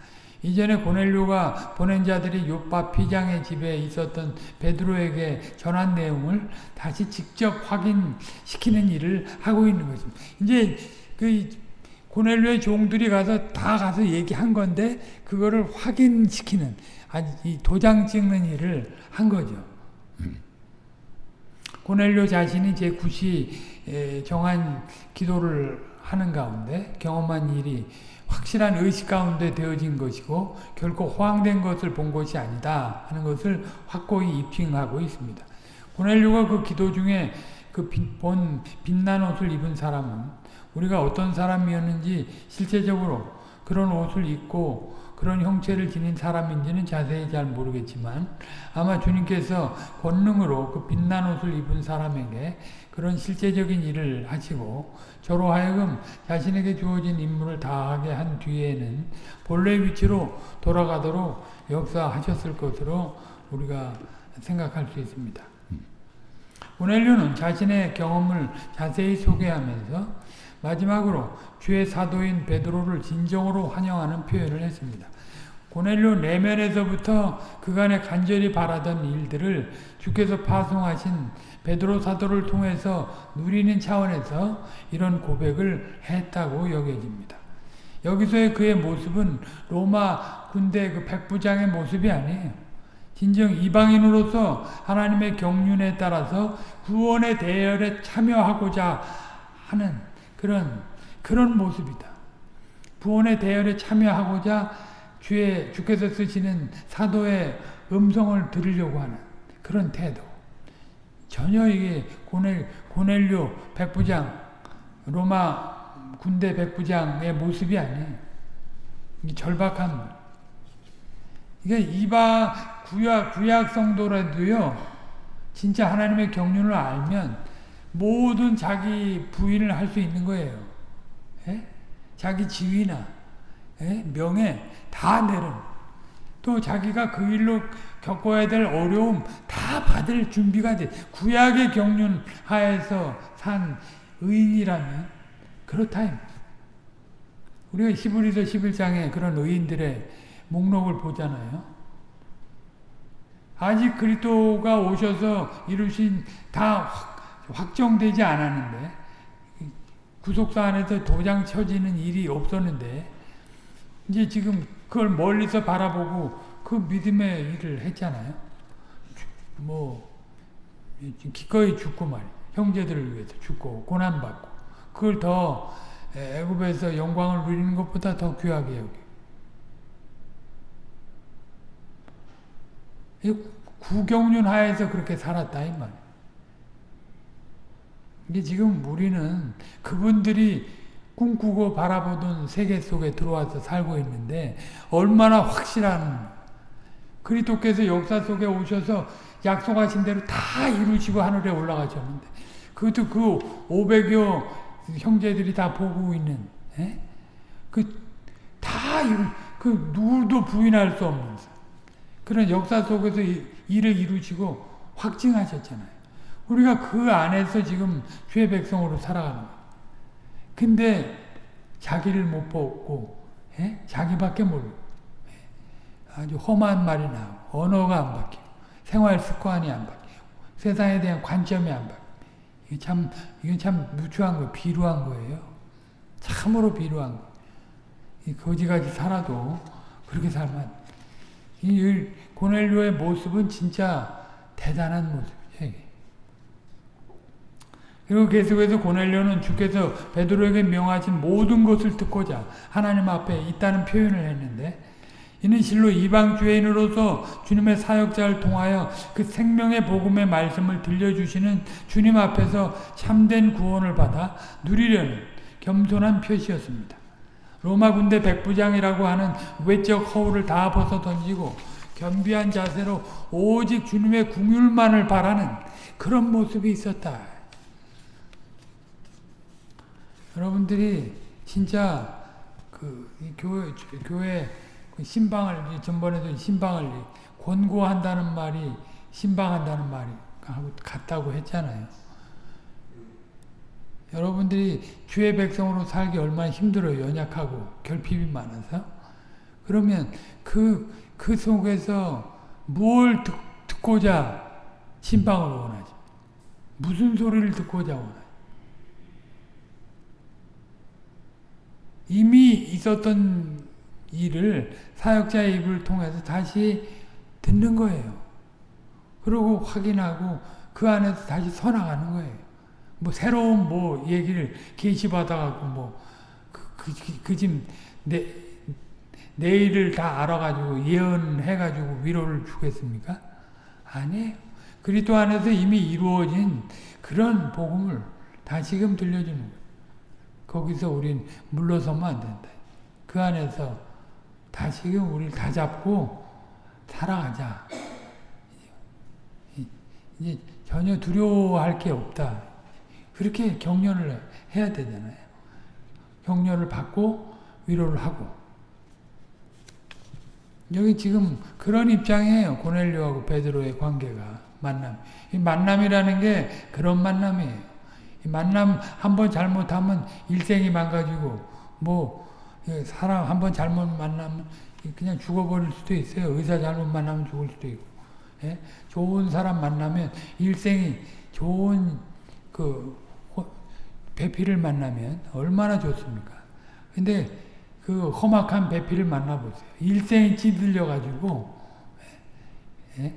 이전에 고넬료가 보낸 자들이 요파 피장의 집에 있었던 베드로에게 전한 내용을 다시 직접 확인시키는 일을 하고 있는 것입니다. 이제 그 고넬료의 종들이 가서 다 가서 얘기한 건데 그거를 확인시키는 아니 도장 찍는 일을 한 거죠. 고넬료 자신이 제 9시 정한 기도를 하는 가운데 경험한 일이 확실한 의식 가운데 되어진 것이고 결코 호황된 것을 본 것이 아니다 하는 것을 확고히 입증하고 있습니다. 고넬료가 그 기도 중에 그본 빛난 옷을 입은 사람은 우리가 어떤 사람이었는지 실제적으로 그런 옷을 입고 그런 형체를 지닌 사람인지는 자세히 잘 모르겠지만 아마 주님께서 권능으로 그 빛난 옷을 입은 사람에게 그런 실제적인 일을 하시고 저로 하여금 자신에게 주어진 임무를 다하게 한 뒤에는 본래 위치로 돌아가도록 역사하셨을 것으로 우리가 생각할 수 있습니다. 오넬료는 자신의 경험을 자세히 소개하면서 마지막으로 주의 사도인 베드로를 진정으로 환영하는 표현을 했습니다. 고넬료 내면에서부터 그간에 간절히 바라던 일들을 주께서 파송하신 베드로 사도를 통해서 누리는 차원에서 이런 고백을 했다고 여겨집니다. 여기서의 그의 모습은 로마 군대 그 백부장의 모습이 아니에요. 진정 이방인으로서 하나님의 경륜에 따라서 구원의 대열에 참여하고자 하는 그런 그런 모습이다. 구원의 대열에 참여하고자 주의 주께서 쓰시는 사도의 음성을 들으려고 하는 그런 태도. 전혀 이게 고넬 고넬료 백부장 로마 군대 백부장의 모습이 아니에요. 절박한 이게 이방 구약 구약 성도라도요. 진짜 하나님의 경륜을 알면 모든 자기 부인을 할 수 있는 거예요. 에? 예? 자기 지위나 에? 예? 명예 다 내는 또 자기가 그 일로 겪어야 될 어려움 다 받을 준비가 돼. 구약의 경륜 하에서 산 의인이라면 그렇다. 우리가 히브리서 11장에 그런 의인들의 목록을 보잖아요. 아직 그리스도가 오셔서 이루신 다 확정되지 않았는데 구속사 안에서 도장 쳐지는 일이 없었는데 이제 지금 그걸 멀리서 바라보고 그 믿음의 일을 했잖아요. 뭐 기꺼이 죽고 말이 형제들을 위해서 죽고 고난받고 그걸 더 애굽에서 영광을 누리는 것보다 더 귀하게 여기. 구경륜 하에서 그렇게 살았다 이 말. 이게 지금 우리는 그분들이 꿈꾸고 바라보던 세계 속에 들어와서 살고 있는데 얼마나 확실한 그리스도께서 역사 속에 오셔서 약속하신 대로 다 이루시고 하늘에 올라가셨는데 그것도 그 500여 형제들이 다 보고 있는 예? 그다 그 누구도 부인할 수 없는 그런 역사 속에서 일을 이루시고 확증하셨잖아요. 우리가 그 안에서 지금 주의 백성으로 살아가는 거예요. 근데 자기를 못 보고 예? 자기밖에 모르고 예? 아주 험한 말이 나오고 언어가 안 바뀌고 생활 습관이 안 바뀌고 세상에 대한 관점이 안 바뀌고 이게 참 이건 참 무추한 거 비루한 거예요. 참으로 비루한 거. 이 거지같이 살아도 그렇게 살면 이 고넬료의 모습은 진짜 대단한 모습이죠. 그리고 계속해서 고넬료는 주께서 베드로에게 명하신 모든 것을 듣고자 하나님 앞에 있다는 표현을 했는데 이는 실로 이방 주인으로서 주님의 사역자를 통하여 그 생명의 복음의 말씀을 들려주시는 주님 앞에서 참된 구원을 받아 누리려는 겸손한 표시였습니다. 로마 군대 백부장이라고 하는 외적 허울을 다 벗어 던지고 겸비한 자세로 오직 주님의 궁율만을 바라는 그런 모습이 있었다. 여러분들이 진짜 그 교회 교회 그 신방을 전번에도 신방을 권고한다는 말이 신방한다는 말이 같다고 했잖아요. 여러분들이 주의 백성으로 살기 얼마나 힘들어요. 연약하고 결핍이 많아서. 그러면 그, 그 속에서 뭘 듣, 고자 신방을 원하지? 무슨 소리를 듣고자 원하지? 이미 있었던 일을 사역자의 입을 통해서 다시 듣는 거예요. 그리고 확인하고 그 안에서 다시 서나가는 거예요. 뭐 새로운 뭐 얘기를 계시받아갖고 뭐그 지금 내 내일을 다 알아가지고 예언해가지고 위로를 주겠습니까? 아니에요. 그리스도 안에서 이미 이루어진 그런 복음을 다시금 들려주는 거예요. 거기서 우린 물러서면 안 된다. 그 안에서 다시금 우리를 다 잡고 살아가자. 이제 전혀 두려워할 게 없다. 그렇게 격려를 해야 되잖아요. 격려를 받고 위로를 하고. 여기 지금 그런 입장이에요. 고넬료하고 베드로의 관계가 만남. 이 만남이라는 게 그런 만남이에요. 이 만남 한 번 잘못하면 일생이 망가지고 뭐 사람 한 번 잘못 만나면 그냥 죽어버릴 수도 있어요. 의사 잘못 만나면 죽을 수도 있고. 예? 좋은 사람 만나면 일생이 좋은 그 배필을 만나면 얼마나 좋습니까? 근데 그 험악한 배필을 만나보세요. 일생이 찌들려가지고 예?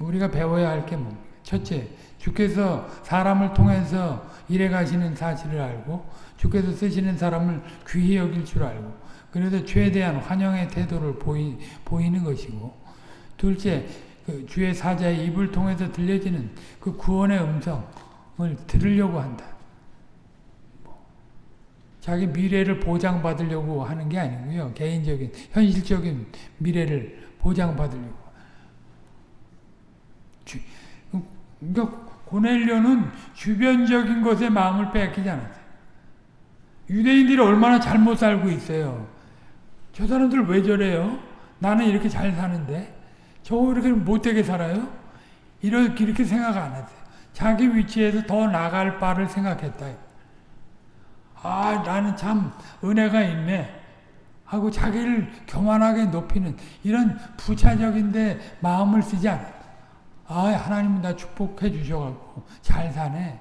우리가 배워야 할게 뭡니까? 첫째, 주께서 사람을 통해서 일해 가시는 사실을 알고 주께서 쓰시는 사람을 귀히 여길 줄 알고 그래서 최대한 환영의 태도를 보이, 보이는 것이고 둘째, 그 주의 사자의 입을 통해서 들려지는 그 구원의 음성을 들으려고 한다. 자기 미래를 보장받으려고 하는 게 아니고요. 개인적인, 현실적인 미래를 보장받으려고. 그러니까 고넬료는 주변적인 것에 마음을 뺏기지 않았어요. 유대인들이 얼마나 잘못 살고 있어요. 저 사람들 왜 저래요? 나는 이렇게 잘 사는데. 저 이렇게 못되게 살아요? 이렇게 생각 안 했어요. 자기 위치에서 더 나갈 바를 생각했다. 아, 나는 참 은혜가 있네. 하고 자기를 교만하게 높이는 이런 부차적인데 마음을 쓰지 않았다. 아, 하나님은 나 축복해 주셔갖고 잘 사네.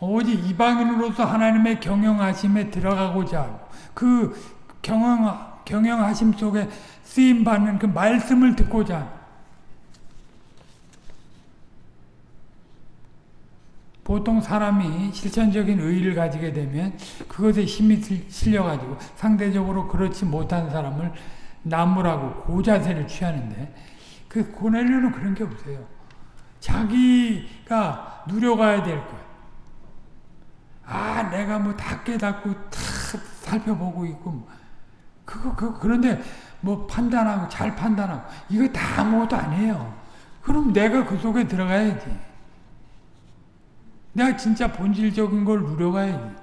오직 이방인으로서 하나님의 경영하심에 들어가고자 하고 그 경영, 경영하심 속에 쓰임받는 그 말씀을 듣고자 보통 사람이 실천적인 의의를 가지게 되면 그것에 힘이 실려가지고 상대적으로 그렇지 못한 사람을 나무라고 고자세를 취하는데 그 고넬료는 그런 게 없어요. 자기가 누려가야 될 것. 아, 내가 뭐 다 깨닫고 다 살펴보고 있고 그거 그 그런데 뭐 판단하고 잘 판단하고 이거 다 아무것도 아니에요. 그럼 내가 그 속에 들어가야지. 내가 진짜 본질적인 걸 누려가야지.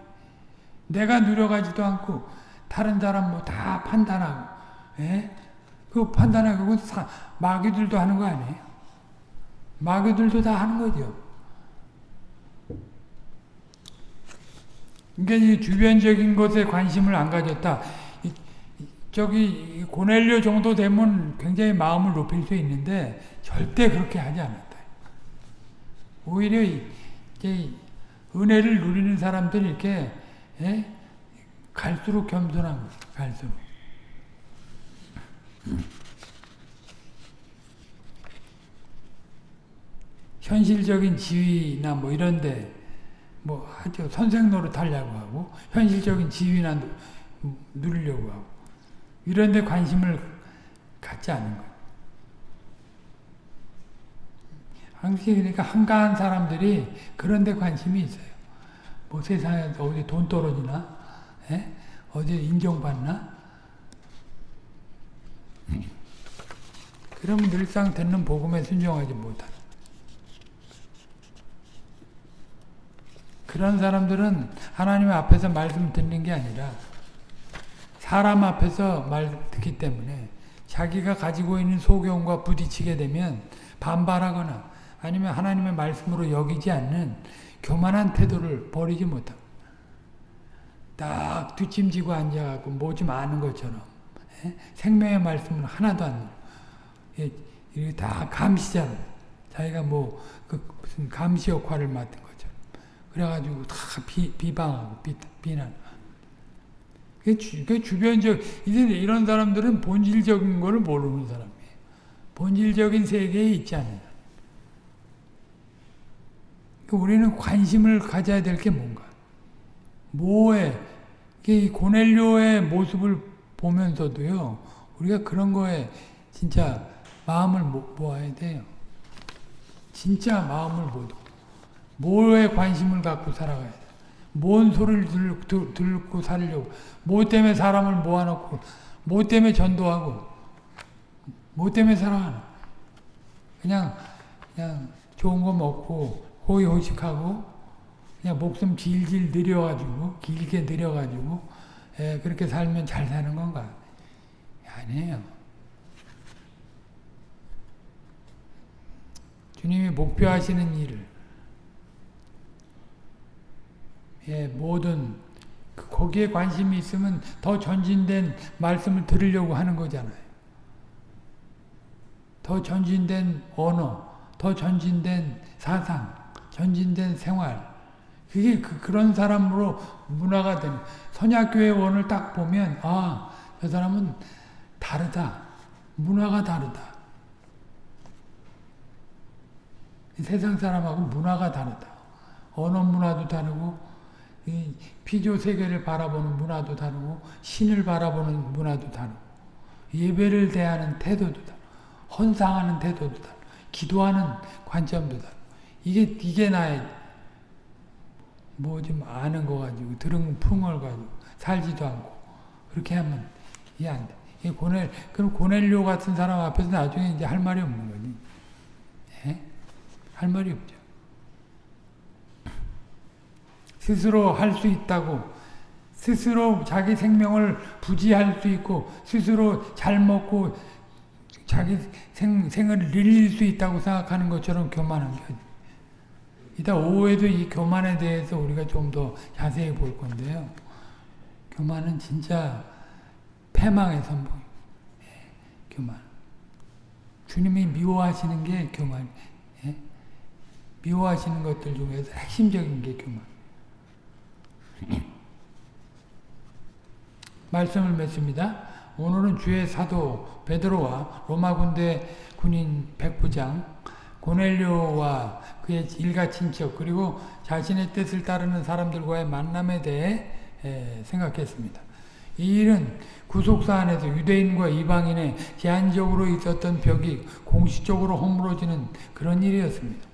내가 누려가지도 않고 다른 사람 뭐 다 판단하고, 예? 그 판단하고 사, 마귀들도 하는 거 아니에요? 마귀들도 다 하는 거죠. 그러니까 이 주변적인 것에 관심을 안 가졌다. 이, 저기 고넬료 정도 되면 굉장히 마음을 높일 수 있는데 절대 그렇게 하지 않았다. 오히려 이제 은혜를 누리는 사람들이 이렇게 예? 갈수록 겸손한 거예요. 갈수록. 현실적인 지위나 뭐 이런데 뭐 하죠. 선생 노릇 하려고 하고 현실적인 지위나 누리려고 하고 이런데 관심을 갖지 않은 거예요. 항상 그러니까 한가한 사람들이 그런데 관심이 있어요. 뭐 세상에서 어디 돈 떨어지나, 에? 어디 인정받나. 그러면 늘상 듣는 복음에 순종하지 못한. 그런 사람들은 하나님 앞에서 말씀 듣는 게 아니라 사람 앞에서 말 듣기 때문에 자기가 가지고 있는 소경과 부딪히게 되면 반발하거나 아니면 하나님의 말씀으로 여기지 않는 교만한 태도를 버리지 못합니다. 딱 뒷짐지고 앉아갖고 뭐 좀 아는 것처럼 에? 생명의 말씀을 하나도 안 예, 이게 다 감시잖아요. 자기가 뭐 그 무슨 감시 역할을 맡은 것처럼 그래가지고 다 비, 비방하고 비, 비난. 그 주변적 이런 사람들은 본질적인 거를 모르는 사람이에요. 본질적인 세계에 있지 않아요. 우리는 관심을 가져야 될 게 뭔가. 뭐에, 이 고넬료의 모습을 보면서도요, 우리가 그런 거에 진짜 마음을 모아야 돼요. 진짜 마음을 모두. 뭐에 관심을 갖고 살아가야 돼. 뭔 소리를 들, 듣고 살려고. 뭐 때문에 사람을 모아놓고, 뭐 때문에 전도하고, 뭐 때문에 살아가나. 그냥, 그냥 좋은 거 먹고, 호의호식하고 그냥 목숨 질질 느려가지고 길게 느려가지고 에, 그렇게 살면 잘 사는 건가? 아니에요. 주님이 목표하시는 일을 예, 모든 그 거기에 관심이 있으면 더 전진된 말씀을 들으려고 하는 거잖아요. 더 전진된 언어, 더 전진된 사상, 전진된 생활 그게 그, 그런 사람으로 문화가 되는. 선약교회 원을 딱 보면 아 저 사람은 다르다. 문화가 다르다. 세상 사람하고 문화가 다르다. 언어 문화도 다르고 피조 세계를 바라보는 문화도 다르고 신을 바라보는 문화도 다르고 예배를 대하는 태도도 다르고 헌상하는 태도도 다르고 기도하는 관점도 다르고. 이게 이게 나의 뭐 좀 아는 거 가지고 들은 풍을 가지고 살지도 않고 그렇게 하면 이해 안 돼. 이 고넬 그럼 고넬료 같은 사람 앞에서 나중에 이제 할 말이 없는 거지. 예? 할 말이 없죠. 스스로 할 수 있다고 스스로 자기 생명을 부지할 수 있고 스스로 잘 먹고 자기 생, 생을 늘릴 수 있다고 생각하는 것처럼 교만한 게 이따 오후에도 이 교만에 대해서 우리가 좀 더 자세히 볼 건데요. 교만은 진짜 패망의 선봉. 예, 교만. 주님이 미워하시는 게 교만. 예? 미워하시는 것들 중에서 핵심적인 게 교만. 말씀을 맺습니다. 오늘은 주의 사도 베드로와 로마 군대 군인 백부장 고넬료와 그의 일가 친척 그리고 자신의 뜻을 따르는 사람들과의 만남에 대해 생각했습니다. 이 일은 구속사 안에서 유대인과 이방인의 제한적으로 있었던 벽이 공식적으로 허물어지는 그런 일이었습니다.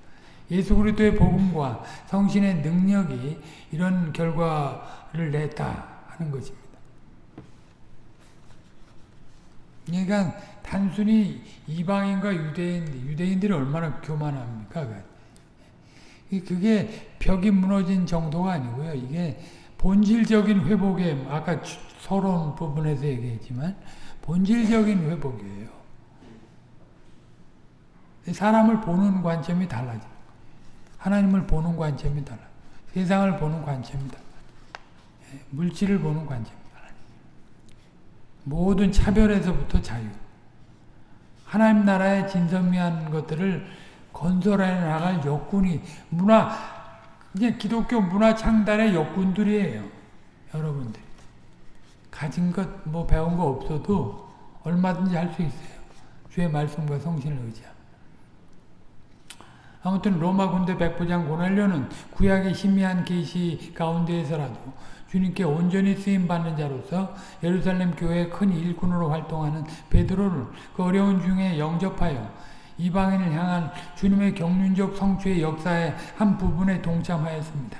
예수 그리스도의 복음과 성신의 능력이 이런 결과를 냈다 하는 것입니다. 그러니까 단순히 이방인과 유대인, 유대인들이 얼마나 교만합니까? 그게 벽이 무너진 정도가 아니고요. 이게 본질적인 회복에 아까 서론 부분에서 얘기했지만 본질적인 회복이에요. 사람을 보는 관점이 달라져. 하나님을 보는 관점이 달라. 세상을 보는 관점이 달라. 예, 물질을 보는 달라. 모든 차별에서부터 자유. 하나님 나라의 진선미한 것들을 건설해 나갈 역군이 문화 이제 기독교 문화 창달의 역군들이에요. 여러분들 가진 것 뭐 배운 거 없어도 얼마든지 할 수 있어요. 주의 말씀과 성신을 의지하면. 아무튼 로마 군대 백부장 고넬료는 구약의 희미한 계시 가운데에서라도 주님께 온전히 쓰임 받는 자로서 예루살렘 교회의 큰 일꾼으로 활동하는 베드로를 그 어려운 중에 영접하여 이방인을 향한 주님의 경륜적 성취의 역사의 한 부분에 동참하였습니다.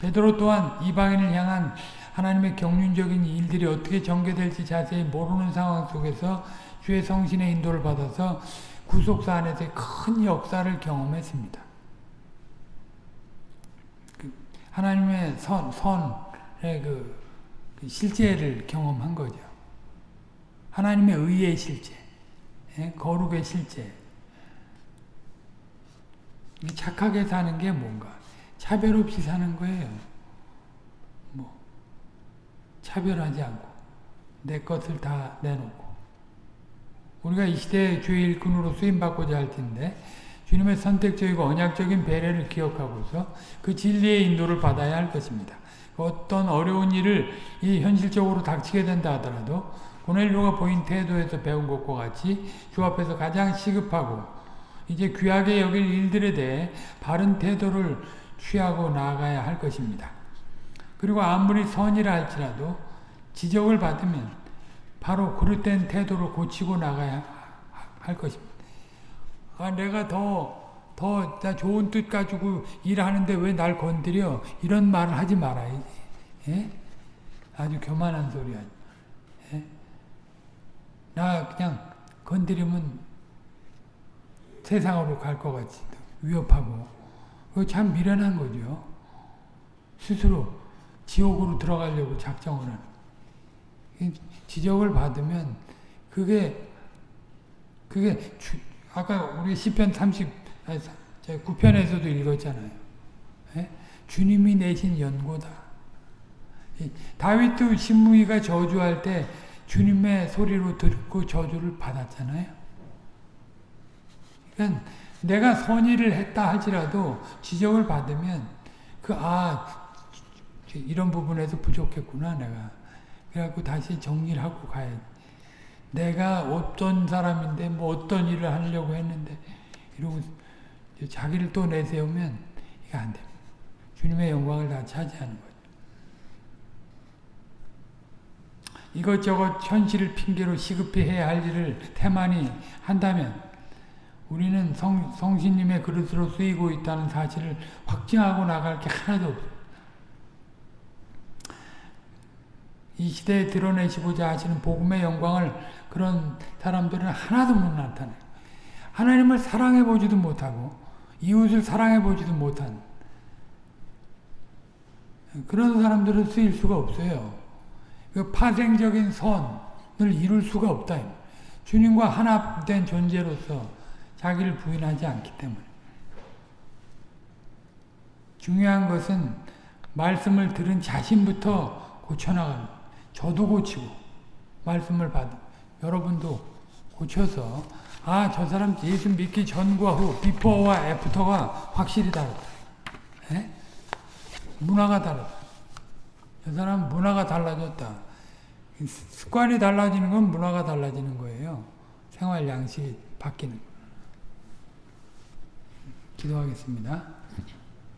베드로 또한 이방인을 향한 하나님의 경륜적인 일들이 어떻게 전개될지 자세히 모르는 상황 속에서 주의 성신의 인도를 받아서 구속사 안에서 큰 역사를 경험했습니다. 그 하나님의 선, 선의 그, 그 실제를 경험한 거죠. 하나님의 의의 실제, 예? 거룩의 실제. 착하게 사는 게 뭔가? 차별 없이 사는 거예요. 뭐, 차별하지 않고, 내 것을 다 내놓고. 우리가 이 시대의 주의 일꾼으로 쓰임받고자 할 텐데, 주님의 선택적이고 언약적인 배려를 기억하고서 그 진리의 인도를 받아야 할 것입니다. 어떤 어려운 일을 이 현실적으로 닥치게 된다 하더라도 고넬료가 보인 태도에서 배운 것과 같이 주 앞에서 가장 시급하고 이제 귀하게 여길 일들에 대해 바른 태도를 취하고 나아가야 할 것입니다. 그리고 아무리 선이라 할지라도 지적을 받으면 바로 그릇된 태도를 고치고 나가야 할 것입니다. 아, 내가 더, 더 좋은 뜻 가지고 일하는데 왜 날 건드려? 이런 말을 하지 말아야지. 예? 아주 교만한 소리야. 예? 나 그냥 건드리면 세상으로 갈 것 같이 위협하고 그거 참 미련한 거죠. 스스로 지옥으로 들어가려고 작정을 하는 지적을 받으면 그게 그게 주, 아까 우리 시편 30 9편에서도 읽었잖아요. 예? 주님이 내신 연고다. 다윗도 신무이가 저주할 때 주님의 소리로 듣고 저주를 받았잖아요. 그러니까 내가 선의를 했다 할지라도 지적을 받으면 그 아 이런 부분에서 부족했구나 내가 그래갖고 다시 정리를 하고 가야 내가 어떤 사람인데 뭐 어떤 일을 하려고 했는데 이러고 자기를 또 내세우면 이게 안 됩니다. 주님의 영광을 다 차지하는 거죠. 이것저것 현실을 핑계로 시급히 해야 할 일을 태만히 한다면 우리는 성, 성신님의 그릇으로 쓰이고 있다는 사실을 확증하고 나갈 게 하나도 없어요. 이 시대에 드러내시고자 하시는 복음의 영광을 그런 사람들은 하나도 못 나타내요. 하나님을 사랑해 보지도 못하고 이웃을 사랑해 보지도 못한 그런 사람들은 쓰일 수가 없어요. 그 파생적인 선을 이룰 수가 없다. 주님과 하나 된 존재로서 자기를 부인하지 않기 때문에. 중요한 것은 말씀을 들은 자신부터 고쳐나가는 저도 고치고 말씀을 받은 여러분도 고쳐서 아 저 사람 예수 믿기 전과 후 비포와 애프터가 확실히 다르다. 에? 예? 문화가 다르다. 저 사람 문화가 달라졌다. 습관이 달라지는 건 문화가 달라지는 거예요. 생활 양식이 바뀌는 거. 기도하겠습니다.